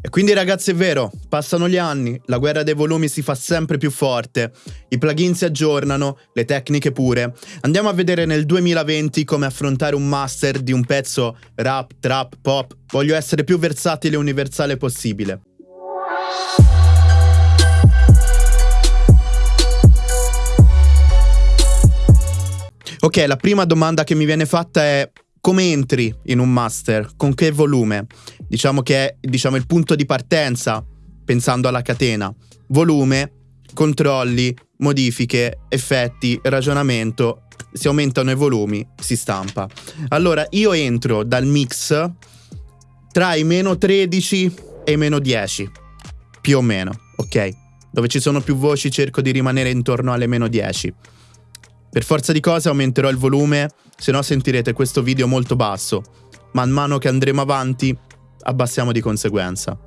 E quindi ragazzi è vero, passano gli anni, la guerra dei volumi si fa sempre più forte, i plugin si aggiornano, le tecniche pure. Andiamo a vedere nel 2020 come affrontare un master di un pezzo rap, trap, pop. Voglio essere più versatile e universale possibile. Ok, la prima domanda che mi viene fatta è come entri in un master? Con che volume? Diciamo che è diciamo, il punto di partenza, pensando alla catena. Volume, controlli, modifiche, effetti, ragionamento. Si aumentano i volumi, si stampa. Allora, io entro dal mix tra i meno 13 e i meno 10, più o meno, ok? Dove ci sono più voci cerco di rimanere intorno alle meno 10. Per forza di cose aumenterò il volume, se no sentirete questo video molto basso. Man mano che andremo avanti, abbassiamo di conseguenza.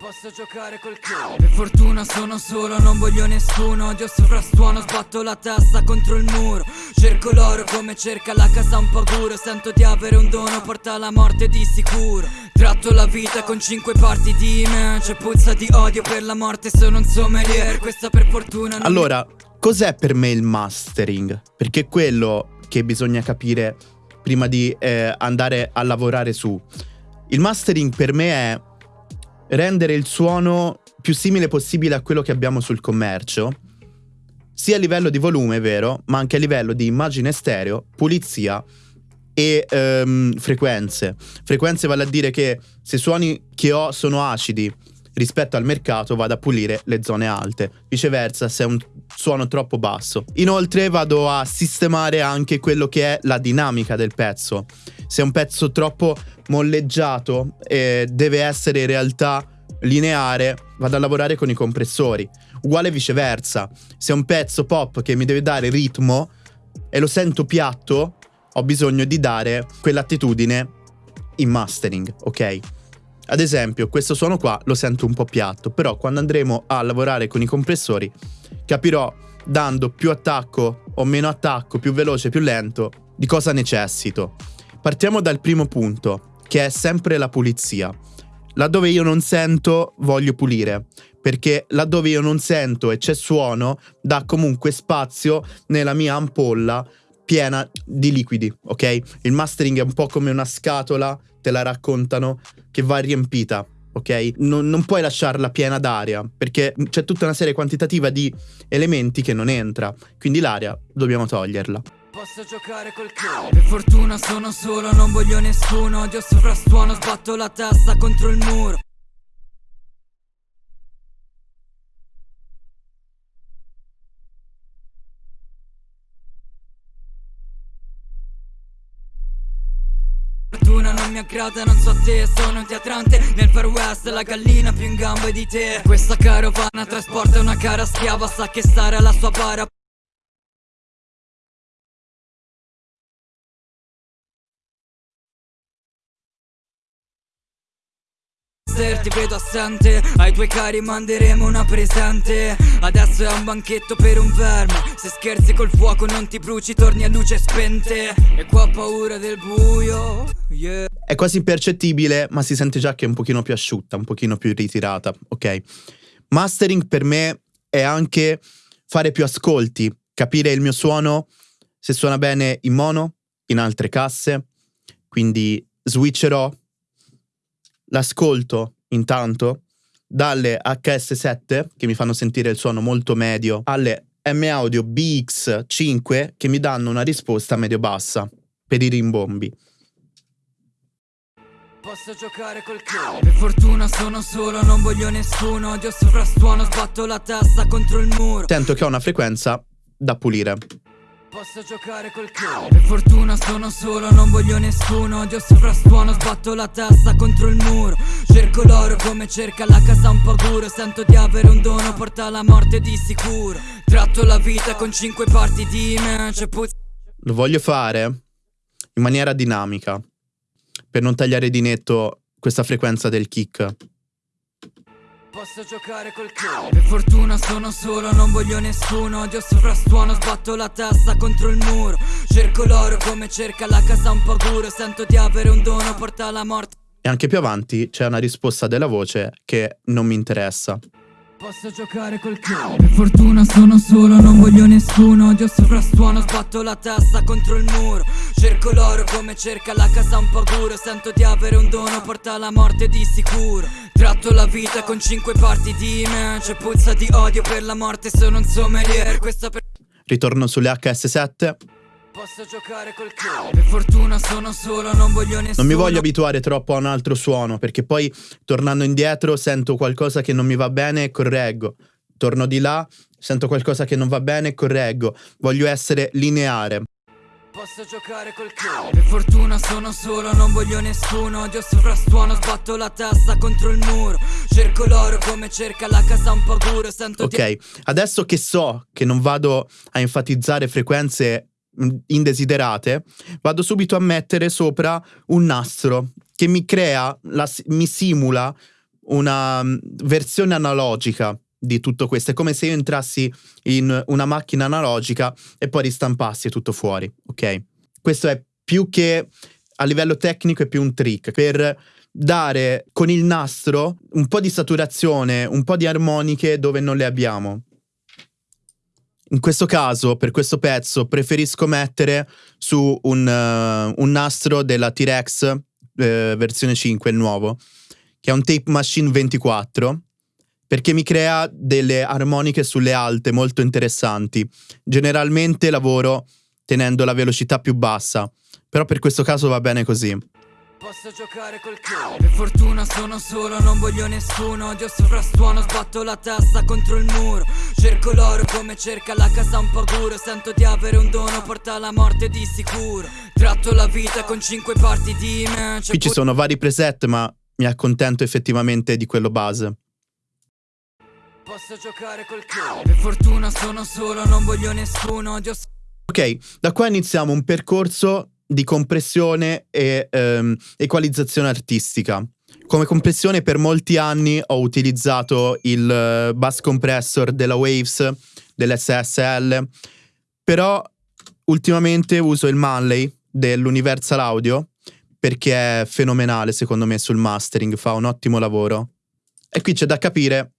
Posso giocare col culo Per fortuna sono solo, non voglio nessuno. Odio sovrastuono, sbatto la testa contro il muro. Cerco l'oro come cerca la casa un po' puro Sento di avere un dono, porta la morte di sicuro. Tratto la vita con cinque parti di me. C'è puzza di odio per la morte, sono un sommelier. Questa per fortuna non Allora, Cos'è per me il mastering? Perché è quello che bisogna capire prima di eh, andare a lavorare su. Il mastering per me è rendere il suono più simile possibile a quello che abbiamo sul commercio, sia a livello di volume, vero, ma anche a livello di immagine stereo, pulizia e um, frequenze. Frequenze vale a dire che se i suoni che ho sono acidi, rispetto al mercato vado a pulire le zone alte, viceversa se è un suono troppo basso. Inoltre vado a sistemare anche quello che è la dinamica del pezzo. Se è un pezzo troppo molleggiato e deve essere in realtà lineare, vado a lavorare con i compressori. Uguale viceversa, se è un pezzo pop che mi deve dare ritmo e lo sento piatto, ho bisogno di dare quell'attitudine in mastering, ok? Ad esempio, questo suono qua lo sento un po' piatto, però quando andremo a lavorare con i compressori capirò dando più attacco o meno attacco, più veloce, più lento, di cosa necessito. Partiamo dal primo punto, che è sempre la pulizia. Laddove io non sento, voglio pulire, perché laddove io non sento e c'è suono, dà comunque spazio nella mia ampolla piena di liquidi, ok? Il mastering è un po' come una scatola, te la raccontano, che va riempita, ok? Non, non, puoi lasciarla piena d'aria, perché c'è tutta una serie quantitativa di elementi che non entra, quindi l'aria dobbiamo toglierla. Posso giocare col culo Per fortuna sono solo, non voglio nessuno Odio sovrastuono, sbatto la testa contro il muro fortuna non mi aggrada, non so te Sono un teatrante. Nel far west La gallina più in gambe di te. Questa carovana trasporta una cara schiava Sa che stare alla sua bara ti vedo assente. Ai tuoi cari manderemo una presente. Adesso è un banchetto per un verme. Se scherzi col fuoco non ti bruci Torni a luce spente. E qua ho paura del buio. Yeah. È quasi impercettibile ma si sente già che è un pochino più asciutta Un pochino più ritirata, ok? Mastering per me è anche fare più ascolti Capire il mio suono Se suona bene in mono, in altre casse. Quindi switcherò l'ascolto intanto dalle HS7 che mi fanno sentire il suono molto medio alle M Audio BX5 che mi danno una risposta medio-bassa per i rimbombi. Posso giocare col culo Per fortuna sono solo, non voglio nessuno. Odio sovrastuono, sbatto la testa contro il muro. Sento che ho una frequenza da pulire Posso giocare col culo Per fortuna sono solo, non voglio nessuno. Odio sovrastuono, sbatto la testa contro il muro. Cerco l'oro come cerca la casa un po' puro Sento di avere un dono, porta la morte di sicuro. Tratto la vita con cinque parti di me C'è puzza Lo voglio fare in maniera dinamica Per non tagliare di netto questa frequenza del kick Posso giocare col culo Per fortuna sono solo, non voglio nessuno. Odio sovrastuono, sbatto la testa contro il muro. Cerco l'oro come cerca la casa un po' puro Sento di avere un dono, porta la morte. E anche più avanti c'è una risposta della voce che non mi interessa. Posso giocare col culo Per fortuna sono solo, non voglio nessuno. Odio sovrastuono, sbatto la testa contro il muro. Cerco l'oro come cerca la casa un po' puro Sento di avere un dono, porta la morte di sicuro. Tratto la vita con cinque parti di me. C'è puzza di odio per la morte, sono un sommelier. Questo per... Ritorno sulle HS7 Posso giocare col culo Per fortuna sono solo, non voglio nessuno Non mi voglio abituare troppo a un altro suono, perché poi tornando indietro sento qualcosa che non mi va bene e correggo. Torno di là, sento qualcosa che non va bene e correggo. Voglio essere lineare. Posso giocare col culo Per fortuna sono solo, non voglio nessuno Odio sovrastuono, sbatto la testa contro il muro Cerco l'oro come cerca la casa un po' puro Sento Ok, adesso che so che non vado a enfatizzare frequenze indesiderate, vado subito a mettere sopra un nastro che mi crea, la mi simula una versione analogica di tutto questo. È come se io entrassi in una macchina analogica e poi ristampassi tutto fuori, ok? Questo è più che a livello tecnico è più un trick per dare con il nastro un po' di saturazione, un po' di armoniche dove non le abbiamo. In questo caso, per questo pezzo, preferisco mettere su un, eh, un nastro della T-Rex eh, versione 5, il nuovo, che è un Tape Machine 24, perché mi crea delle armoniche sulle alte molto interessanti. Generalmente lavoro tenendo la velocità più bassa, però per questo caso va bene così. Posso giocare col culo Per fortuna sono solo, non voglio nessuno Odio sovrastuono, sbatto la testa contro il muro Cerco l'oro come cerca la casa un po' puro Sento di avere un dono, porta la morte di sicuro. Tratto la vita con cinque parti di me. Qui ci sono vari preset, ma mi accontento effettivamente di quello base. Posso giocare col culo. Per fortuna sono solo, non voglio nessuno. Odio Ok, da qua iniziamo un percorso di compressione e ehm, equalizzazione artistica. Come compressione per molti anni ho utilizzato il eh, bus compressor della Waves, dell'SSL, però ultimamente uso il Manley dell'Universal Audio perché è fenomenale secondo me sul mastering, fa un ottimo lavoro. E qui c'è da capire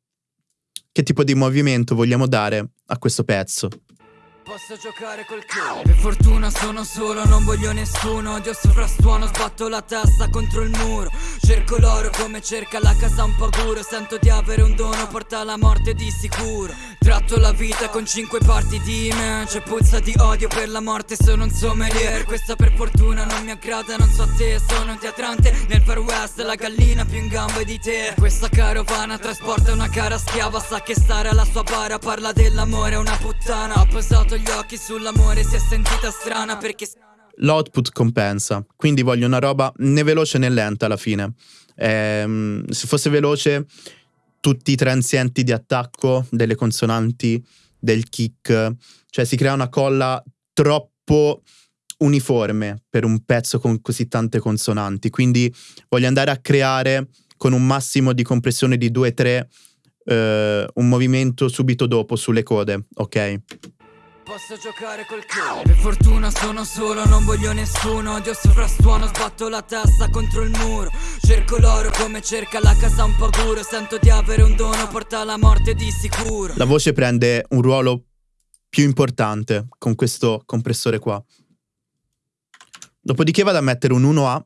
che tipo di movimento vogliamo dare a questo pezzo. Posso giocare col culo Per fortuna sono solo, non voglio nessuno. Odio sovrastuono, sbatto la testa contro il muro. Cerco l'oro come cerca la casa un po' puro Sento di avere un dono, porta la morte di sicuro. Tratto la vita con cinque parti di me. C'è puzza di odio per la morte, sono un sommelier. Questa per fortuna non mi aggrada, non so te Sono un teatrante. Nel far west, la gallina più in gamba di te. Questa carovana trasporta una cara schiava Sa che stare alla sua bara. Parla dell'amore, una puttana. Ha posato gli occhi sull'amore, si è sentita strana perché l'output compensa. Quindi voglio una roba né veloce né lenta alla fine. Ehm, se fosse veloce, tutti i transienti di attacco delle consonanti, del kick, cioè si crea una colla troppo uniforme per un pezzo con così tante consonanti. Quindi voglio andare a creare con un massimo di compressione di 2-3 eh, un movimento subito dopo sulle code, ok? Posso giocare col culo. Per fortuna sono solo, non voglio nessuno. Odio sovrastuono, sbatto la testa contro il muro. Cerco l'oro come cerca la casa un po' puro Sento di avere un dono, porta la morte di sicuro. La voce prende un ruolo più importante con questo compressore qua. Dopodiché vado a mettere un 1A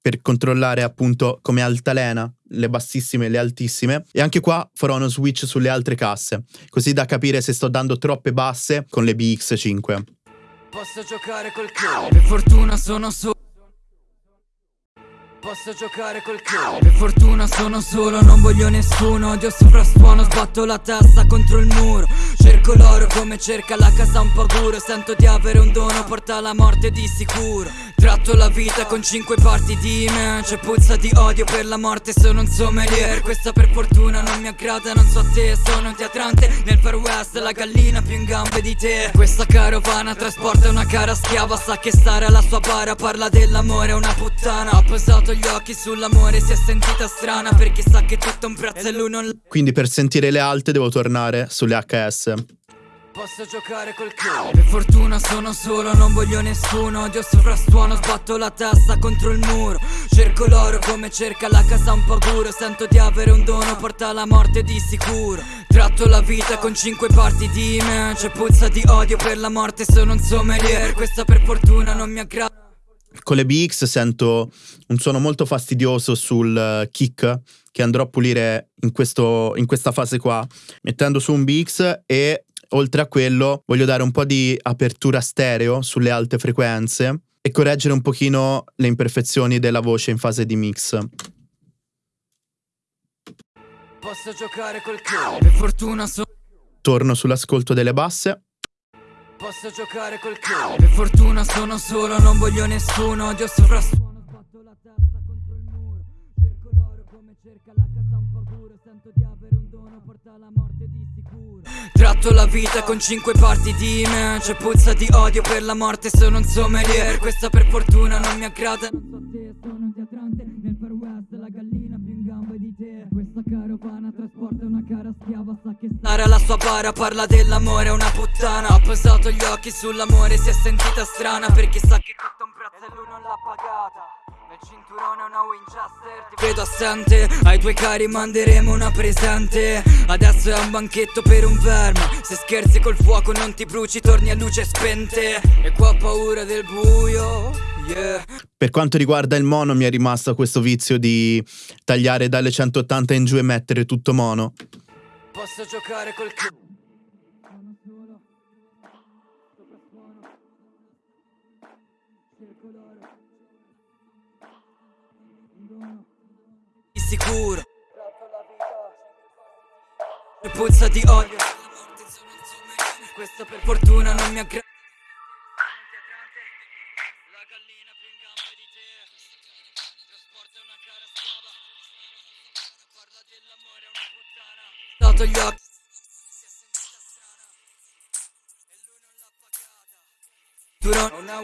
per controllare appunto come altalena le bassissime e le altissime. E anche qua farò uno switch sulle altre casse così da capire se sto dando troppe basse con le BX5. Posso giocare col culo Per fortuna sono solo Posso giocare col culo Per fortuna sono solo, non voglio nessuno. Odio sovrastuono, sbatto la testa contro il muro. Cerco l'oro come cerca la casa un po' puro Sento di avere un dono, porta la morte di sicuro Tratto la vita con cinque parti di me. C'è puzza di odio per la morte, sono un sommelier. Questa per fortuna non mi aggrada, non so a te Sono un teatrante. Nel far west, la gallina più in gambe di te. Questa carovana trasporta una cara schiava Sa che stare alla sua bara. Parla dell'amore, è una puttana. Ha posato gli occhi sull'amore, si è sentita strana Perché sa che tutto un prezzo e lui non Quindi per sentire le alte devo tornare sulle HS. Posso giocare col culo Per fortuna sono solo, non voglio nessuno. Odio sovrastuono, sbatto la testa contro il muro. Cerco l'oro come cerca la casa un po' puro Sento di avere un dono, porta la morte di sicuro. Tratto la vita con cinque parti di me. C'è puzza di odio per la morte, sono un sommelier. Questa per fortuna non mi aggrada con le BX sento un suono molto fastidioso sul eh, kick che andrò a pulire in, questo, in questa fase qua, mettendo su un BX e oltre a quello voglio dare un po' di apertura stereo sulle alte frequenze e correggere un pochino le imperfezioni della voce in fase di mix. Posso giocare col per fortuna so Torno sull'ascolto delle basse. Posso giocare col Per fortuna sono solo, non voglio nessuno Odio sovrastuono, cerca la casa un po' puro Sento di avere un dono, porta la morte di sicuro. Tratto la vita con cinque parti di me C'è puzza di odio per la morte, sono un sommelier Questa per fortuna non mi aggrada. Non so te, sono un teatrante Nel far west, la gallina più in gamba di te. Questa carovana trasporta una cara schiava Sa che stare alla sua bara parla dell'amore è una puttana. Ha posato gli occhi sull'amore, si è sentita strana Perché sa che tutto un prezzo e lui non l'ha pagata nel cinturone una Winchester Ti vedo assente. Ai tuoi cari manderemo una presente. Adesso è un banchetto per un verme. Se scherzi col fuoco non ti bruci Torni a luce spente. E qua ho paura del buio Yeah. Per quanto riguarda il mono mi è rimasto questo vizio di tagliare dalle 180 in giù e mettere tutto mono. Posso giocare col c***o sicuro. E puzza di odio Questo per fortuna non mi aggrada La gallina più in gamba di te. Trasporta una cara schiava Parla una gli occhi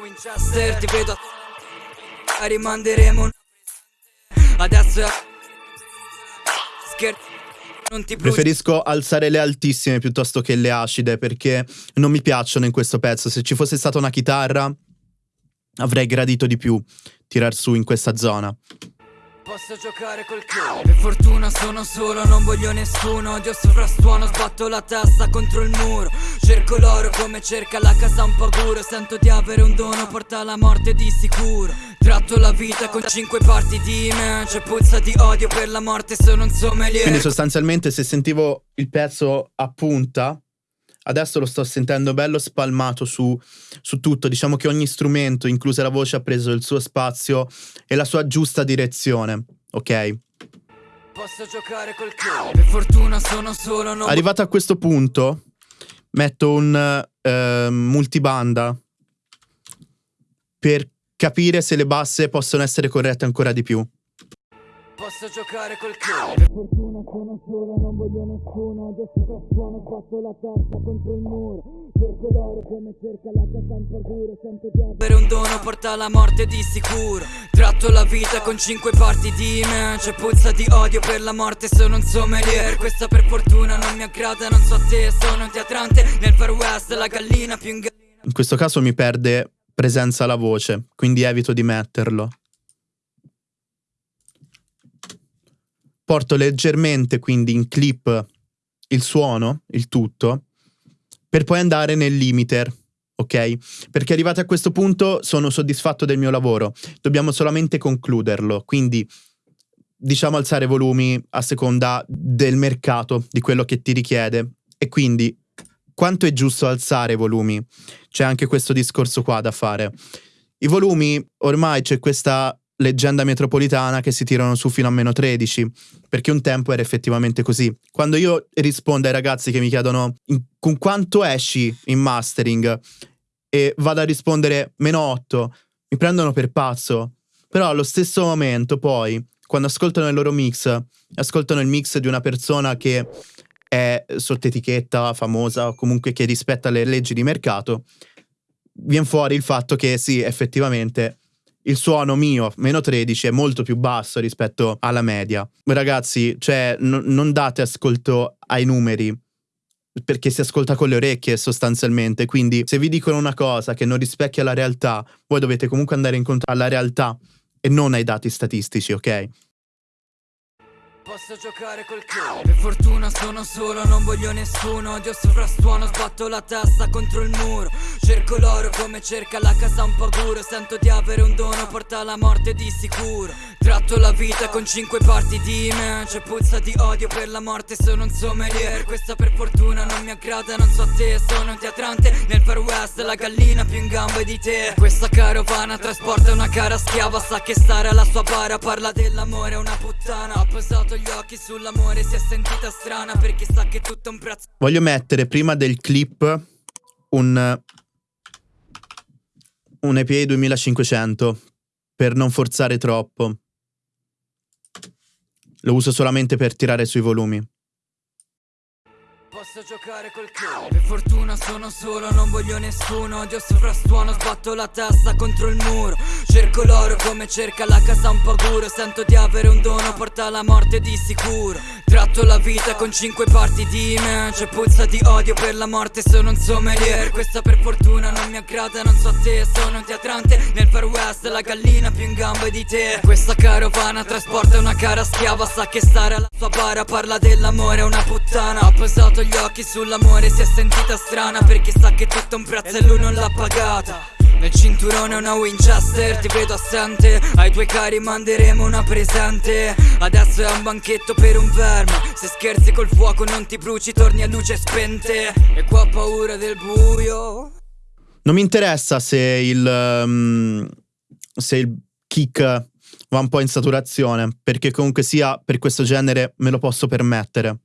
Winchester Ti vedo a rimanderemo Adesso è Non ti bruci. Preferisco alzare le altissime piuttosto che le acide perché non mi piacciono in questo pezzo. Se ci fosse stata una chitarra avrei gradito di più tirar su in questa zona. Posso giocare col culo Per fortuna sono solo, non voglio nessuno. Odio sovrastuono, sbatto la testa contro il muro. Cerco l'oro come cerca la casa un po' puro Sento di avere un dono, porta la morte di sicuro Tratto la vita con cinque parti di me C'è puzza di odio per la morte, sono un sommelier Quindi sostanzialmente se sentivo il pezzo a punta, adesso lo sto sentendo bello spalmato su, su tutto. Diciamo che ogni strumento, inclusa la voce, ha preso il suo spazio e la sua giusta direzione. Ok? Posso giocare col culo Per fortuna sono solo, non Arrivato a questo punto, metto un eh, multibanda per capire se le basse possono essere corrette ancora di più. Posso giocare col culo Per fortuna sono solo, non voglio nessuno. Odio sovrastuono, sbatto la testa contro il muro. Cerco l'oro come cerca la casa un po' puro Sento di avere un dono, porta la morte di sicuro. Tratto la vita con cinque parti di me. C'è puzza di odio per la morte, sono un sommelier. Questa per fortuna non mi aggrada, non so te Sono un teatrante. Nel far west La gallina più in gallina In questo caso mi perde presenza la voce, quindi evito di metterlo. Porto leggermente quindi in clip il suono, il tutto, per poi andare nel limiter, ok? Perché arrivati a questo punto sono soddisfatto del mio lavoro, dobbiamo solamente concluderlo, quindi diciamo alzare volumi a seconda del mercato, di quello che ti richiede e quindi quanto è giusto alzare i volumi? C'è anche questo discorso qua da fare. I volumi, ormai c'è questa leggenda metropolitana che si tirano su fino a meno 13, perché un tempo era effettivamente così. Quando io rispondo ai ragazzi che mi chiedono con quanto esci in mastering e vado a rispondere meno 8, mi prendono per pazzo. Però allo stesso momento poi, quando ascoltano il loro mix, ascoltano il mix di una persona che è sotto etichetta famosa o comunque che rispetta le leggi di mercato, viene fuori il fatto che sì, effettivamente il suono mio, meno 13, è molto più basso rispetto alla media. Ragazzi, cioè, n- non date ascolto ai numeri, perché si ascolta con le orecchie sostanzialmente, quindi se vi dicono una cosa che non rispecchia la realtà, voi dovete comunque andare incontro alla realtà e non ai dati statistici, ok? Posso giocare col culo. Per fortuna sono solo, non voglio nessuno. Odio sovrastuono, sbatto la testa contro il muro. Cerco l'oro come cerca la casa un po' paguro Sento di avere un dono, porta la morte di sicuro. Tratto la vita con cinque parti di me. C'è puzza di odio per la morte, sono un sommelier. Questa per fortuna non mi aggrada, non so a te Sono un teatrante. Nel far west, la gallina più in gambe di te. Questa carovana trasporta una cara schiava Sa che stare alla sua bara, parla dell'amore, una puttana. Ha posato gli occhi sull'amore si è sentita strana perché sa che tutto un prezzo. Voglio mettere prima del clip un un EPA 2500 per non forzare troppo. Lo uso solamente per tirare sui volumi. Posso giocare col culo Per fortuna sono solo, non voglio nessuno. Odio sovrastuono, sbatto la testa contro il muro. Cerco l'oro come cerca la casa un po' puro Sento di avere un dono, porta la morte di sicuro. Tratto la vita con cinque parti di me. C'è puzza di odio per la morte, sono un sommelier. Questa per fortuna non mi aggrada, non so a te Sono un teatrante. Nel far west, la gallina più in gambe di te. Questa carovana trasporta una cara schiava Sa che stare alla sua bara. Parla dell'amore, è una puttana. Ha posato gli gli occhi sull'amore si è sentita strana Perché sa che tutto un prezzo e lui non l'ha pagata. Nel cinturone una Winchester, ti vedo assente. Ai tuoi cari manderemo una presente. Adesso è un banchetto per un verme. Se scherzi col fuoco non ti bruci, torni a luce spente. E qua ho paura del buio. Non mi interessa se il... Um, se il kick va un po' in saturazione Perché comunque sia per questo genere me lo posso permettere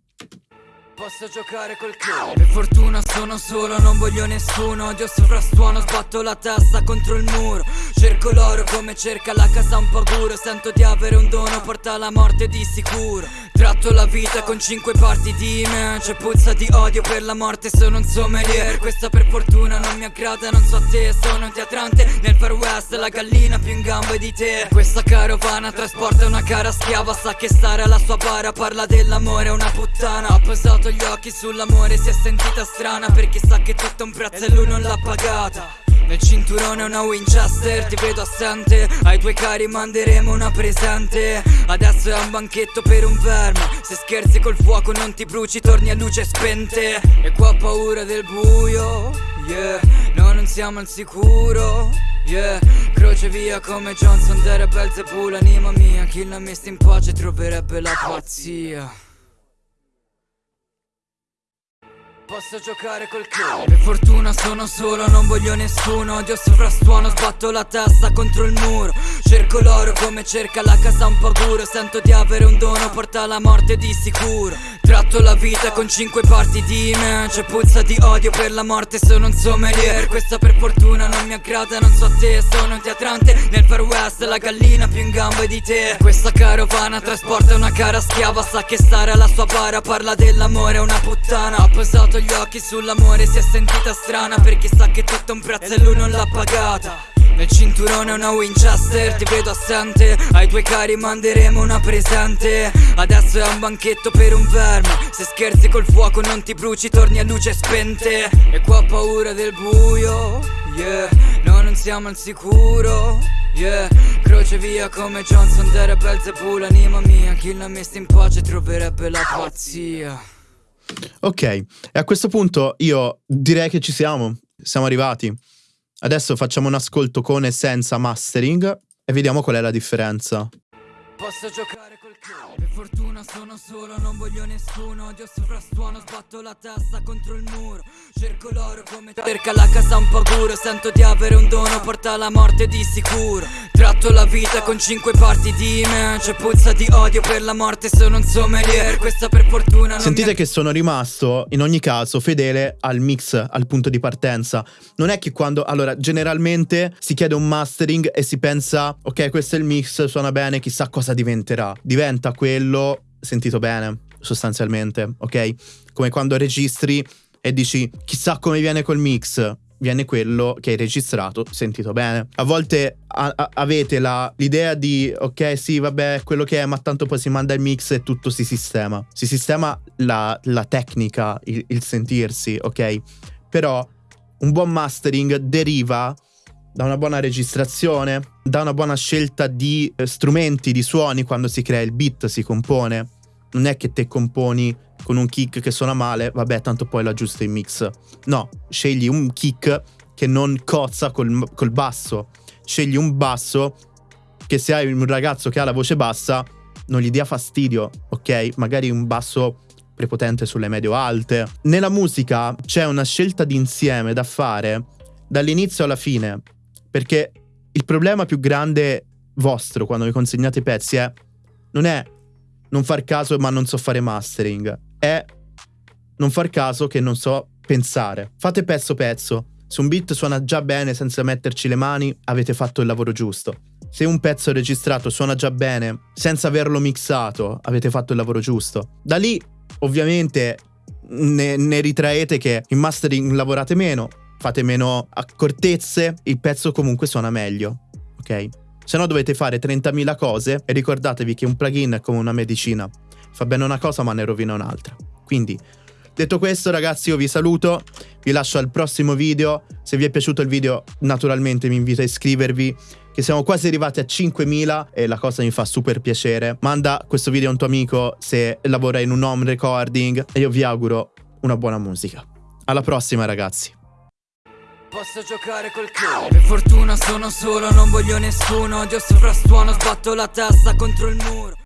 Posso giocare col culo Per fortuna sono solo, non voglio nessuno. Odio sovrastuono, sbatto la testa contro il muro. Cerco l'oro come cerca la casa un paguro Sento di avere un dono, porta la morte di sicuro Tratto la vita con cinque parti di me. C'è puzza di odio per la morte, sono un sommelier. Questa per fortuna non mi aggrada, non so te Sono un teatrante. Nel far west, la gallina più in gambe di te. Questa carovana trasporta una cara schiava Sa che stare alla sua bara. Parla dell'amore, una puttana. Ha posato gli occhi sull'amore, si è sentita strana Perché sa che tutto un prezzo e lui non l'ha pagata nel cinturone una Winchester, ti vedo assente. Ai tuoi cari manderemo una presente. Adesso è un banchetto per un verme Se scherzi col fuoco non ti bruci, torni a luce spente. E qua ho paura del buio, yeah. No, non siamo al sicuro, yeah. Croce via come Johnson, Dere Belzebù, l'anima mia. Chi l'ha messa in pace troverebbe la pazzia Posso giocare col culo Per fortuna sono solo, non voglio nessuno. Odio sovrastuono, sbatto la testa contro il muro. Cerco l'oro come cerca la casa un paguro Sento di avere un dono, porta la morte di sicuro. Tratto la vita con cinque parti di me. C'è puzza di odio per la morte, sono un sommelier. Questa per fortuna non mi aggrada, non so a te Sono un teatrante. Nel far west, la gallina più in gambe di te. Questa carovana trasporta una cara schiava Sa che stare alla sua bara. Parla dell'amore, una puttana. Ha posato gli occhi sull'amore si è sentita strana Perché sa che tutto è un prezzo e lui non l'ha pagata. Nel cinturone una Winchester, ti vedo assente. Ai tuoi cari manderemo una presente. Adesso è un banchetto per un verme. Se scherzi col fuoco non ti bruci, torni a luce spente. E qua ho paura del buio, yeah. No, non siamo al sicuro, yeah. Croce via come Johnson, Dere Belzebù, l'anima mia. Chi l'ha messa in pace troverebbe la pazzia Ok, e a questo punto io direi che ci siamo, siamo arrivati. Adesso facciamo un ascolto con e senza mastering e vediamo qual è la differenza. Posso giocare culo Per fortuna sono solo, non voglio nessuno. Odio sovrastuono, sbatto la testa contro il muro. Cerco l'oro come cerca la casa un po' paguro Sento di avere un dono, porta la morte di sicuro. Tratto la vita con cinque parti di me. C'è puzza di odio per la morte, sono un sommelier. Questa per fortuna non Sentite che sono rimasto, in ogni caso, fedele al mix, al punto di partenza. Non è che quando, allora, generalmente si chiede un mastering e si pensa Ok, questo è il mix, suona bene, chissà cosa diventerà? Diventa quello sentito bene, sostanzialmente, ok? Come quando registri e dici chissà come viene col mix. viene quello che hai registrato, sentito bene. A volte a- a- avete l'idea di ok, sì, vabbè, quello che è, ma tanto poi si manda il mix e tutto si sistema. Si sistema la, la tecnica, il, il sentirsi, ok? Però un buon mastering deriva da una buona registrazione, da una buona scelta di eh, strumenti, di suoni quando si crea il beat, si compone. Non è che te componi con un kick che suona male, vabbè, tanto poi lo aggiusto in mix. No, scegli un kick che non cozza col, col basso. Scegli un basso che se hai un ragazzo che ha la voce bassa non gli dia fastidio, ok? Magari un basso prepotente sulle medio-alte. Nella musica c'è una scelta d'insieme da fare dall'inizio alla fine, perché il problema più grande vostro quando vi consegnate i pezzi è non è non far caso ma non so fare mastering, è non far caso che non so pensare. Fate pezzo pezzo. Se un beat suona già bene senza metterci le mani, avete fatto il lavoro giusto. Se un pezzo registrato suona già bene senza averlo mixato, avete fatto il lavoro giusto. Da lì, ovviamente, ne, ne ritraete che in mastering lavorate meno, fate meno accortezze, il pezzo comunque suona meglio, ok? Se no dovete fare 30.000 cose e ricordatevi che un plugin è come una medicina. Fa bene una cosa ma ne rovina un'altra. Quindi, detto questo ragazzi io vi saluto, vi lascio al prossimo video. Se vi è piaciuto il video naturalmente mi invito a iscrivervi che siamo quasi arrivati a 5.000 e la cosa mi fa super piacere. Manda questo video a un tuo amico se lavora in un home recording e io vi auguro una buona musica. Alla prossima ragazzi. Posso giocare col culo. Per fortuna sono solo, non voglio nessuno. Odio sovrastuono, sbatto la testa contro il muro